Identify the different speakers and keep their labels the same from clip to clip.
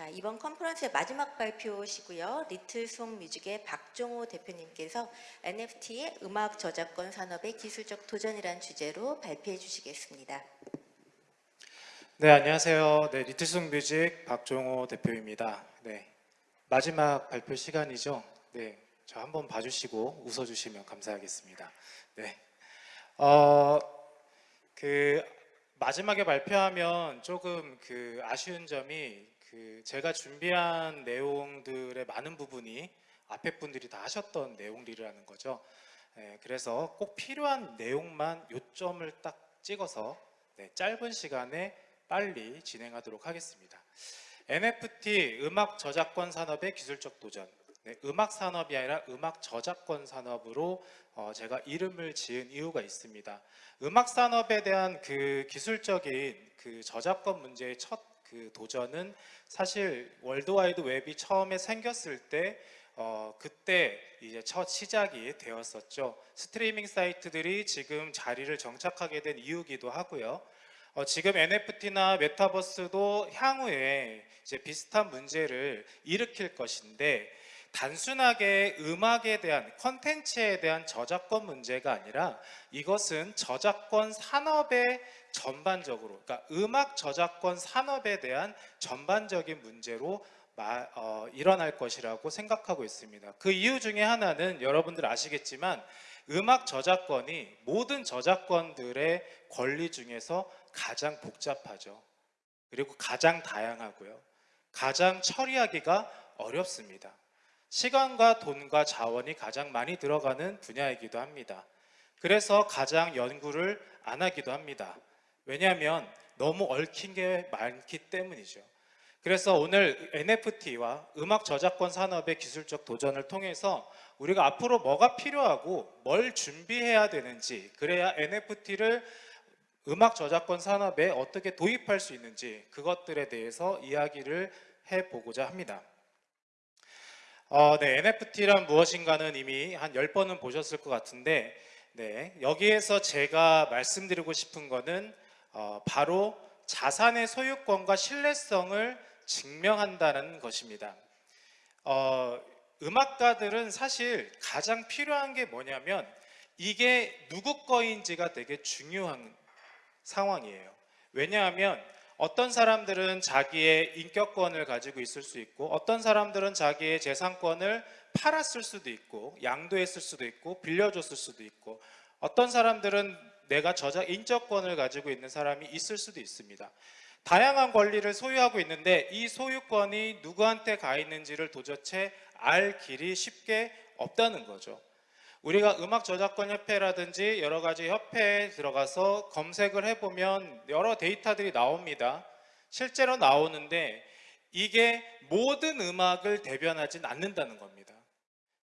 Speaker 1: 자, 이번 컨퍼런스의 마지막 발표시고요. 리틀송 뮤직의 박종호 대표님께서 NFT의 음악 저작권 산업의 기술적 도전이란 주제로 발표해 주시겠습니다.
Speaker 2: 네, 안녕하세요. 네, 리틀송 뮤직 박종호 대표입니다. 네, 마지막 발표 시간이죠. 네, 저 한번 봐주시고 웃어주시면 감사하겠습니다. 네, 어, 그 마지막에 발표하면 조금 그 아쉬운 점이 그 제가 준비한 내용들의 많은 부분이 앞에 분들이 다 하셨던 내용들이라는 거죠. 네, 그래서 꼭 필요한 내용만 요점을 딱 찍어서 네, 짧은 시간에 빨리 진행하도록 하겠습니다. NFT 음악 저작권 산업의 기술적 도전. 네, 음악 산업이 아니라 음악 저작권 산업으로 어, 제가 이름을 지은 이유가 있습니다. 음악 산업에 대한 그 기술적인 그 저작권 문제의 첫 그 도전은 사실 월드와이드 웹이 처음에 생겼을 때 어, 그때 이제 첫 시작이 되었었죠. 스트리밍 사이트들이 지금 자리를 정착하게 된 이유기도 하고요. 어, 지금 NFT나 메타버스도 향후에 이제 비슷한 문제를 일으킬 것인데 단순하게 음악에 대한 컨텐츠에 대한 저작권 문제가 아니라 이것은 저작권 산업의 전반적으로 그러니까 음악 저작권 산업에 대한 전반적인 문제로 마, 어, 일어날 것이라고 생각하고 있습니다. 그 이유 중에 하나는 여러분들 아시겠지만 음악 저작권이 모든 저작권들의 권리 중에서 가장 복잡하죠. 그리고 가장 다양하고요. 가장 처리하기가 어렵습니다. 시간과 돈과 자원이 가장 많이 들어가는 분야이기도 합니다. 그래서 가장 연구를 안 하기도 합니다. 왜냐하면 너무 얽힌 게 많기 때문이죠. 그래서 오늘 NFT와 음악 저작권 산업의 기술적 도전을 통해서 우리가 앞으로 뭐가 필요하고 뭘 준비해야 되는지 그래야 NFT를 음악 저작권 산업에 어떻게 도입할 수 있는지 그것들에 대해서 이야기를 해보고자 합니다. 어, 네, NFT란 무엇인가는 이미 한 10번은 보셨을 것 같은데 네, 여기에서 제가 말씀드리고 싶은 거는 어, 바로 자산의 소유권과 신뢰성을 증명한다는 것입니다. 어, 음악가들은 사실 가장 필요한 게 뭐냐면 이게 누구 거인지가 되게 중요한 상황이에요. 왜냐하면 어떤 사람들은 자기의 인격권을 가지고 있을 수 있고 어떤 사람들은 자기의 재산권을 팔았을 수도 있고 양도했을 수도 있고 빌려줬을 수도 있고 어떤 사람들은 내가 저작 인적권을 가지고 있는 사람이 있을 수도 있습니다. 다양한 권리를 소유하고 있는데 이 소유권이 누구한테 가 있는지를 도저히 알 길이 쉽게 없다는 거죠. 우리가 음악 저작권 협회라든지 여러 가지 협회에 들어가서 검색을 해보면 여러 데이터들이 나옵니다. 실제로 나오는데 이게 모든 음악을 대변하진 않는다는 겁니다.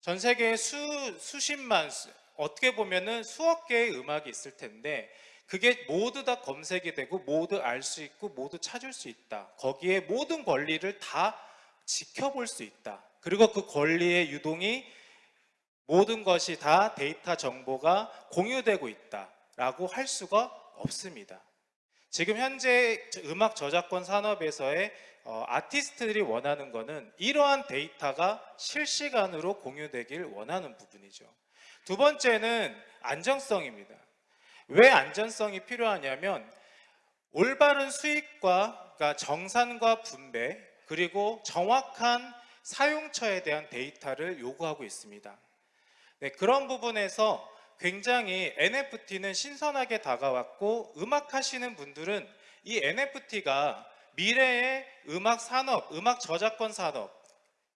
Speaker 2: 전 세계에 수, 수십만, 어떻게 보면은 수억 개의 음악이 있을 텐데 그게 모두 다 검색이 되고 모두 알 수 있고 모두 찾을 수 있다. 거기에 모든 권리를 다 지켜볼 수 있다. 그리고 그 권리의 유동이 모든 것이 다 데이터 정보가 공유되고 있다라고 할 수가 없습니다. 지금 현재 음악 저작권 산업에서의 어, 아티스트들이 원하는 것은 이러한 데이터가 실시간으로 공유되길 원하는 부분이죠. 두 번째는 안정성입니다. 왜 안전성이 필요하냐면 올바른 수익과 그러니까 정산과 분배 그리고 정확한 사용처에 대한 데이터를 요구하고 있습니다. 네, 그런 부분에서 굉장히 NFT는 신선하게 다가왔고 음악 하시는 분들은 이 NFT가 미래의 음악 산업, 음악 저작권 산업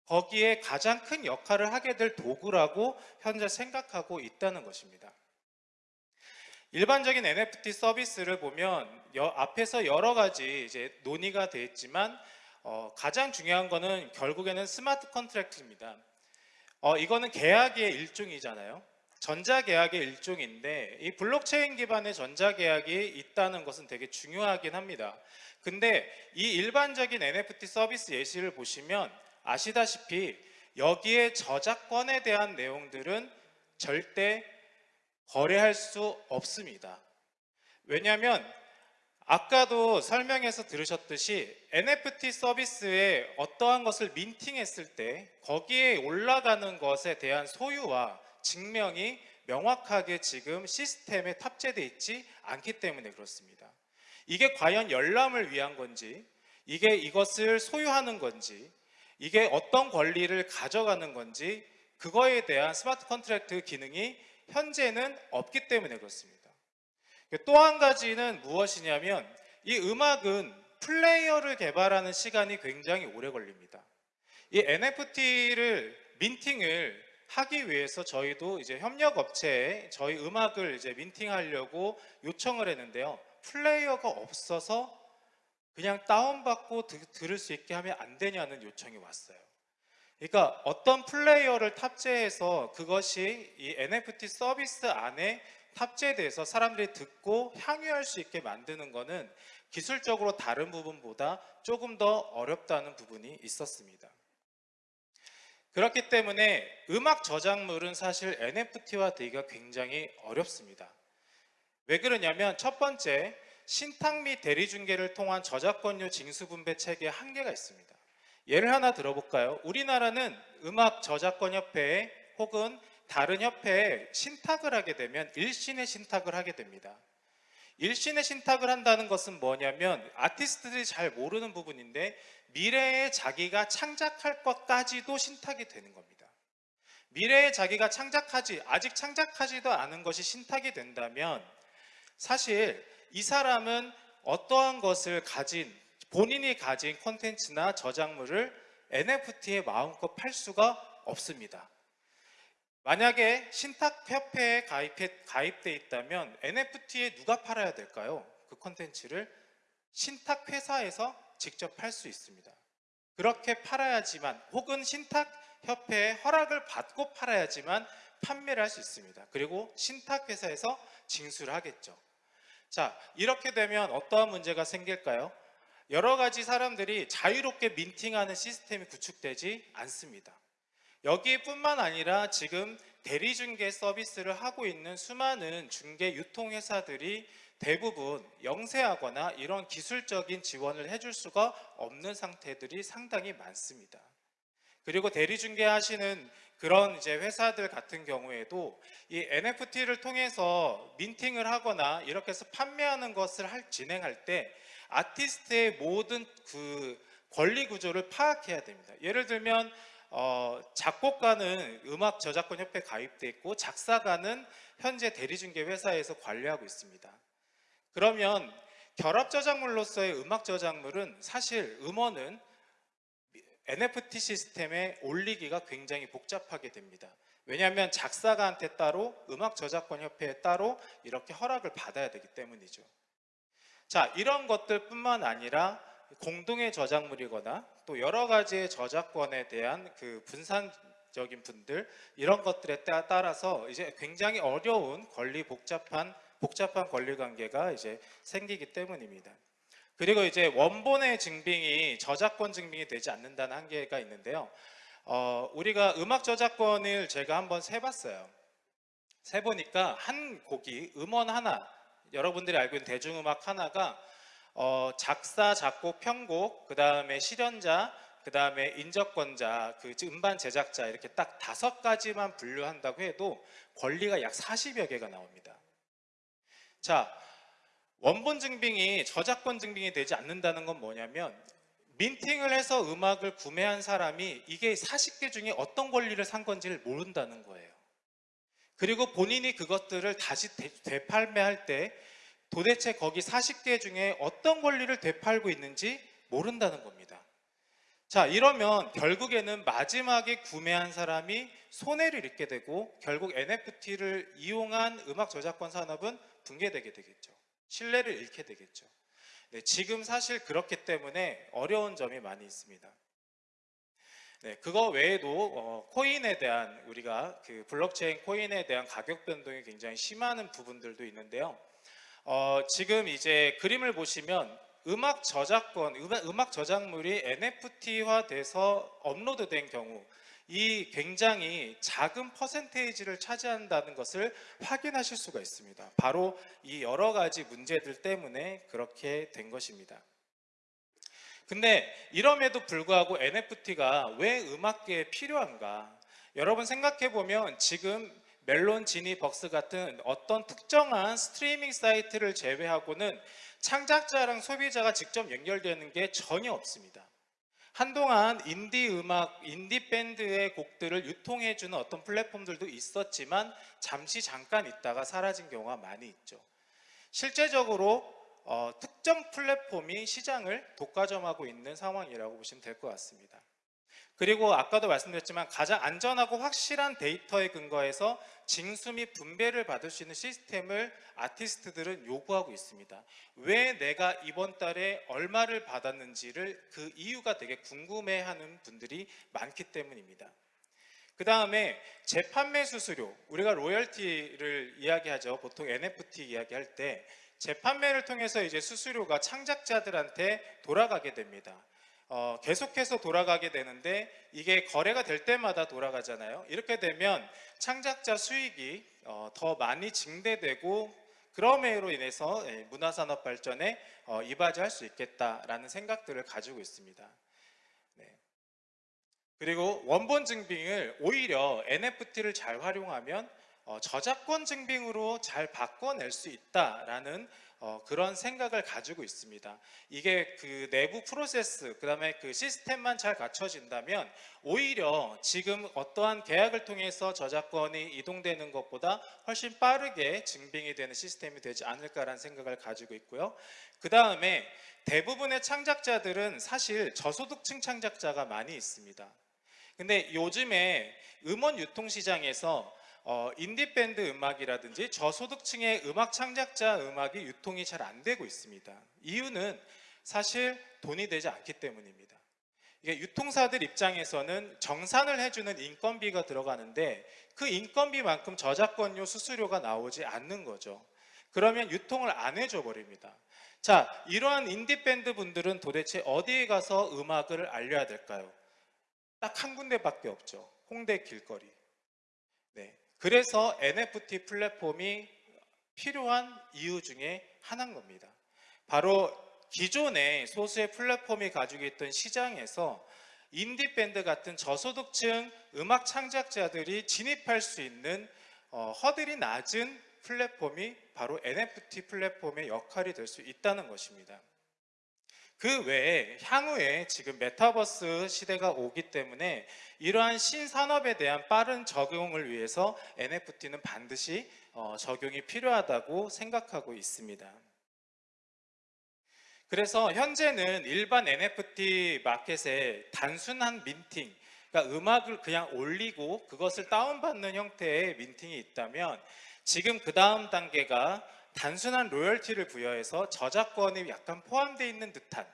Speaker 2: 거기에 가장 큰 역할을 하게 될 도구라고 현재 생각하고 있다는 것입니다. 일반적인 NFT 서비스를 보면 여, 앞에서 여러 가지 이제 논의가 되었지만 어, 가장 중요한 것은 결국에는 smart contract입니다. 어, 이거는 계약의 일종이잖아요. 전자계약의 일종인데 이 블록체인 기반의 전자계약이 있다는 것은 되게 중요하긴 합니다. 근데 이 일반적인 NFT 서비스 예시를 보시면 아시다시피 여기에 저작권에 대한 내용들은 절대 거래할 수 없습니다. 왜냐하면 아까도 설명해서 들으셨듯이 NFT 서비스에 어떠한 것을 민팅했을 때 거기에 올라가는 것에 대한 소유와 증명이 명확하게 지금 시스템에 탑재되어 있지 않기 때문에 그렇습니다. 이게 과연 열람을 위한 건지, 이게 이것을 소유하는 건지, 이게 어떤 권리를 가져가는 건지, 그거에 대한 smart contract 기능이 현재는 없기 때문에 그렇습니다. 또 한 가지는 무엇이냐면 이 음악은 플레이어를 개발하는 시간이 굉장히 오래 걸립니다. 이 NFT를 minting을 하기 위해서 저희도 이제 협력 업체에 저희 음악을 이제 minting하려고 요청을 했는데요. 플레이어가 없어서 그냥 다운받고 드- 들을 수 있게 하면 안 되냐는 요청이 왔어요. 그러니까 어떤 플레이어를 탑재해서 그것이 이 NFT 서비스 안에 탑재돼서 사람들이 듣고 향유할 수 있게 만드는 것은 기술적으로 다른 부분보다 조금 더 어렵다는 부분이 있었습니다. 그렇기 때문에 음악 저작물은 사실 NFT화 되기가 굉장히 어렵습니다. 왜 그러냐면 첫 번째 신탁 및 대리중개를 통한 저작권료 징수분배 체계에 한계가 있습니다. 예를 하나 들어볼까요? 우리나라는 음악 저작권 협회에 혹은 다른 협회에 신탁을 하게 되면 일신의 신탁을 하게 됩니다. 일신의 신탁을 한다는 것은 뭐냐면 아티스트들이 잘 모르는 부분인데 미래에 자기가 창작할 것까지도 신탁이 되는 겁니다. 미래에 자기가 창작하지 아직 창작하지도 않은 것이 신탁이 된다면 사실 이 사람은 어떠한 것을 가진 본인이 가진 콘텐츠나 저작물을 NFT에 마음껏 팔 수가 없습니다. 만약에 신탁협회에 가입돼 있다면 NFT에 누가 팔아야 될까요? 그 콘텐츠를 신탁회사에서 직접 팔 수 있습니다. 그렇게 팔아야지만 혹은 신탁협회의 허락을 받고 팔아야지만 판매를 할 수 있습니다. 그리고 신탁회사에서 징수를 하겠죠. 자, 이렇게 되면 어떠한 문제가 생길까요? 여러 가지 사람들이 자유롭게 민팅하는 시스템이 구축되지 않습니다. 여기뿐만 아니라 지금 대리중개 서비스를 하고 있는 수많은 중개 유통회사들이 대부분 영세하거나 이런 기술적인 지원을 해줄 수가 없는 상태들이 상당히 많습니다. 그리고 대리중개 하시는 그런 이제 회사들 같은 경우에도 이 NFT를 통해서 민팅을 하거나 이렇게 해서 판매하는 것을 할, 진행할 때 아티스트의 모든 그 권리 구조를 파악해야 됩니다. 예를 들면 어, 작곡가는 음악 저작권 협회 가입돼 있고 작사가는 현재 대리중개 회사에서 관리하고 있습니다. 그러면 결합 저작물로서의 음악 저작물은 사실 음원은 NFT 시스템에 올리기가 굉장히 복잡하게 됩니다. 왜냐하면 작사가한테 따로 음악 저작권 협회에 따로 이렇게 허락을 받아야 되기 때문이죠. 자, 이런 것들뿐만 아니라 공동의 저작물이거나 또 여러 가지의 저작권에 대한 그 분산 적인 분들 이런 것들에 따- 따라서 이제 굉장히 어려운 권리 복잡한 복잡한 권리 관계가 이제 생기기 때문입니다. 그리고 이제 원본의 증빙이 저작권 증빙이 되지 않는다는 한계가 있는데요. 어, 우리가 음악 저작권을 제가 한번 세봤어요. 세보니까 한 곡이 음원 하나, 여러분들이 알고 있는 대중음악 하나가 어, 작사, 작곡, 편곡, 그 다음에 실현자, 그 다음에 인적권자, 그 음반 제작자 이렇게 딱 다섯 가지만 분류한다고 해도 권리가 약 40여 개가 나옵니다. 자, 원본 증빙이 저작권 증빙이 되지 않는다는 건 뭐냐면 민팅을 해서 음악을 구매한 사람이 이게 40개 중에 어떤 권리를 산 건지를 모른다는 거예요. 그리고 본인이 그것들을 다시 되- 되팔매할 때 도대체 거기 40개 중에 어떤 권리를 되팔고 있는지 모른다는 겁니다. 자, 이러면 결국에는 마지막에 구매한 사람이 손해를 입게 되고 결국 NFT를 이용한 음악 저작권 산업은 붕괴되게 되겠죠. 신뢰를 잃게 되겠죠. 네, 지금 사실 그렇기 때문에 어려운 점이 많이 있습니다. 네, 그거 외에도 어, 코인에 대한 우리가 그 블록체인 코인에 대한 가격 변동이 굉장히 심한 부분들도 있는데요. 어, 지금 이제 그림을 보시면 음악 저작권, 음악, 저작물이 NFT화 돼서 업로드된 경우 이 굉장히 작은 퍼센테이지를 차지한다는 것을 확인하실 수가 있습니다. 바로 이 여러 가지 문제들 때문에 그렇게 된 것입니다. 근데 이럼에도 불구하고 NFT가 왜 음악계에 필요한가? 여러분 생각해 보면 지금 멜론, 지니, 벅스 같은 어떤 특정한 스트리밍 사이트를 제외하고는 창작자랑 소비자가 직접 연결되는 게 전혀 없습니다. 한동안 인디 음악, 인디 밴드의 곡들을 유통해주는 어떤 플랫폼들도 있었지만 잠시 잠깐 있다가 사라진 경우가 많이 있죠. 실제적으로 어, 특정 플랫폼이 시장을 독과점하고 있는 상황이라고 보시면 될 것 같습니다. 그리고 아까도 말씀드렸지만 가장 안전하고 확실한 데이터에 근거해서 징수 및 분배를 받을 수 있는 시스템을 아티스트들은 요구하고 있습니다. 왜 내가 이번 달에 얼마를 받았는지를 그 이유가 되게 궁금해하는 분들이 많기 때문입니다. 그 다음에 재판매 수수료, 우리가 로열티를 이야기하죠. 보통 NFT 이야기할 때 재판매를 통해서 이제 수수료가 창작자들한테 돌아가게 됩니다. 어, 계속해서 돌아가게 되는데 이게 거래가 될 때마다 돌아가잖아요. 이렇게 되면 창작자 수익이 어, 더 많이 증대되고 그럼으로 인해서 예, 문화산업 발전에 어, 이바지할 수 있겠다라는 생각들을 가지고 있습니다. 네. 그리고 원본 증빙을 오히려 NFT를 잘 활용하면 어, 저작권 증빙으로 잘 바꿔낼 수 있다라는 어, 그런 생각을 가지고 있습니다. 이게 그 내부 프로세스, 그 다음에 그 시스템만 잘 갖춰진다면 오히려 지금 어떠한 계약을 통해서 저작권이 이동되는 것보다 훨씬 빠르게 증빙이 되는 시스템이 되지 않을까라는 생각을 가지고 있고요. 그 다음에 대부분의 창작자들은 사실 저소득층 창작자가 많이 있습니다. 근데 요즘에 음원 유통 시장에서 어, 인디밴드 음악이라든지 저소득층의 음악 창작자 음악이 유통이 잘 안 되고 있습니다. 이유는 사실 돈이 되지 않기 때문입니다. 이게 유통사들 입장에서는 정산을 해주는 인건비가 들어가는데 그 인건비만큼 저작권료 수수료가 나오지 않는 거죠. 그러면 유통을 안 해줘 버립니다. 자, 이러한 인디밴드 분들은 도대체 어디에 가서 음악을 알려야 될까요? 딱 한 군데밖에 없죠. 홍대 길거리. 네. 그래서 NFT 플랫폼이 필요한 이유 중에 하나인 겁니다. 바로 기존의 소수의 플랫폼이 가지고 있던 시장에서 인디밴드 같은 저소득층 음악 창작자들이 진입할 수 있는 어, 허들이 낮은 플랫폼이 바로 NFT 플랫폼의 역할이 될 수 있다는 것입니다. 그 외에 향후에 지금 메타버스 시대가 오기 때문에 이러한 신산업에 대한 빠른 적용을 위해서 NFT는 반드시 어, 적용이 필요하다고 생각하고 있습니다. 그래서 현재는 일반 NFT 마켓에 단순한 민팅, 그러니까 음악을 그냥 올리고 그것을 다운받는 형태의 민팅이 있다면 지금 그 다음 단계가 단순한 로열티를 부여해서 저작권이 약간 포함되어 있는 듯한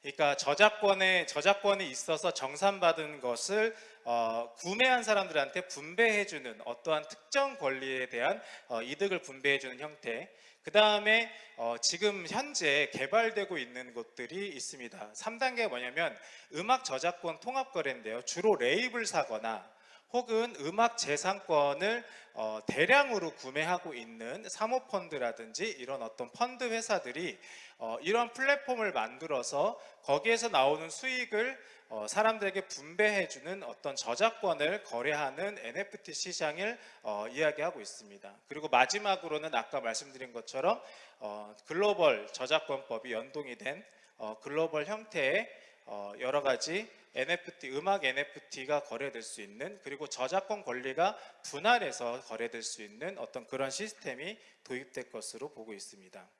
Speaker 2: 그러니까 저작권에 저작권이 있어서 정산받은 것을 어, 구매한 사람들한테 분배해주는 어떠한 특정 권리에 대한 어, 이득을 분배해주는 형태. 그 다음에 어, 지금 현재 개발되고 있는 것들이 있습니다. 3단계가 뭐냐면 음악 저작권 통합 거래인데요. 주로 레이블 사거나 혹은 음악 재산권을 어, 대량으로 구매하고 있는 사모펀드라든지 이런 어떤 펀드 회사들이 어, 이런 플랫폼을 만들어서 거기에서 나오는 수익을 어, 사람들에게 분배해주는 어떤 저작권을 거래하는 NFT 시장을 어, 이야기하고 있습니다. 그리고 마지막으로는 아까 말씀드린 것처럼 어, 글로벌 저작권법이 연동이 된 어, 글로벌 형태의 어, 여러 가지 NFT, 음악 NFT가 거래될 수 있는 그리고 저작권 권리가 분할해서 거래될 수 있는 어떤 그런 시스템이 도입될 것으로 보고 있습니다.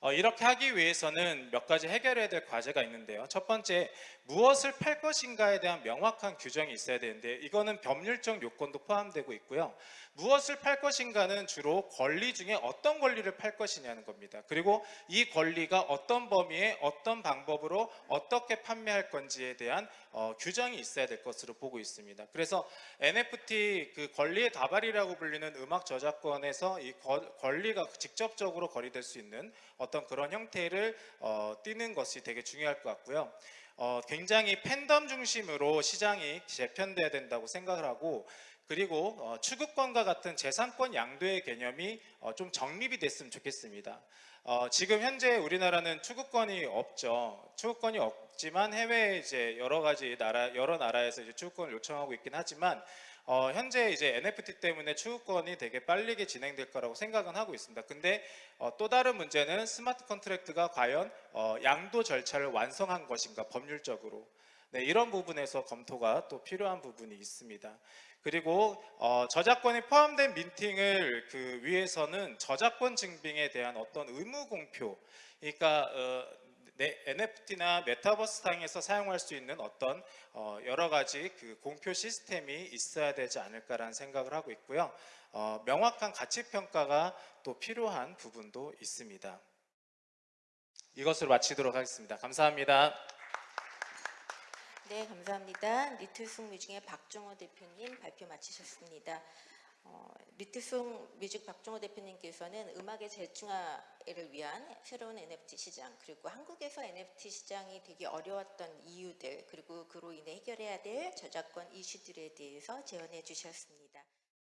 Speaker 2: 어, 이렇게 하기 위해서는 몇 가지 해결해야 될 과제가 있는데요. 첫 번째, 무엇을 팔 것인가에 대한 명확한 규정이 있어야 되는데 이거는 법률적 요건도 포함되고 있고요. 무엇을 팔 것인가는 주로 권리 중에 어떤 권리를 팔 것이냐는 겁니다. 그리고 이 권리가 어떤 범위에 어떤 방법으로 어떻게 판매할 건지에 대한 어, 규정이 있어야 될 것으로 보고 있습니다. 그래서 NFT 그 권리의 다발이라고 불리는 음악 저작권에서 이 거- 권리가 직접적으로 거래될 수 있는 어떤 그런 형태를 어, 띠는 것이 되게 중요할 것 같고요. 어, 굉장히 팬덤 중심으로 시장이 재편돼야 된다고 생각을 하고 그리고 어, 추구권과 같은 재산권 양도의 개념이 어, 좀 정립이 됐으면 좋겠습니다. 어, 지금 현재 우리나라는 추구권이 없죠. 추구권이 없지만 해외에 이제 여러 가지 나라 여러 나라에서 이제 추구권을 요청하고 있긴 하지만 어, 현재 이제 NFT 때문에 추구권이 되게 빠르게 진행될 거라고 생각은 하고 있습니다. 근데 어, 또 다른 문제는 smart contract가 과연 어, 양도 절차를 완성한 것인가 법률적으로 네, 이런 부분에서 검토가 또 필요한 부분이 있습니다. 그리고 어, 저작권이 포함된 minting을 그 위해서는 저작권 증빙에 대한 어떤 의무 공표, 그러니까 어, 네, NFT나 메타버스 상에서 사용할 수 있는 어떤 어, 여러 가지 그 공표 시스템이 있어야 되지 않을까라는 생각을 하고 있고요. 어, 명확한 가치 평가가 또 필요한 부분도 있습니다. 이것으로 마치도록 하겠습니다. 감사합니다.
Speaker 1: 네, 감사합니다. 리틀송 뮤직의 박종호 대표님 발표 마치셨습니다. 어, 리틀송 뮤직 박종호 대표님께서는 음악의 재중화를 위한 새로운 NFT 시장 그리고 한국에서 NFT 시장이 되게 어려웠던 이유들 그리고 그로 인해 해결해야 될 저작권 이슈들에 대해서 제언해 주셨습니다.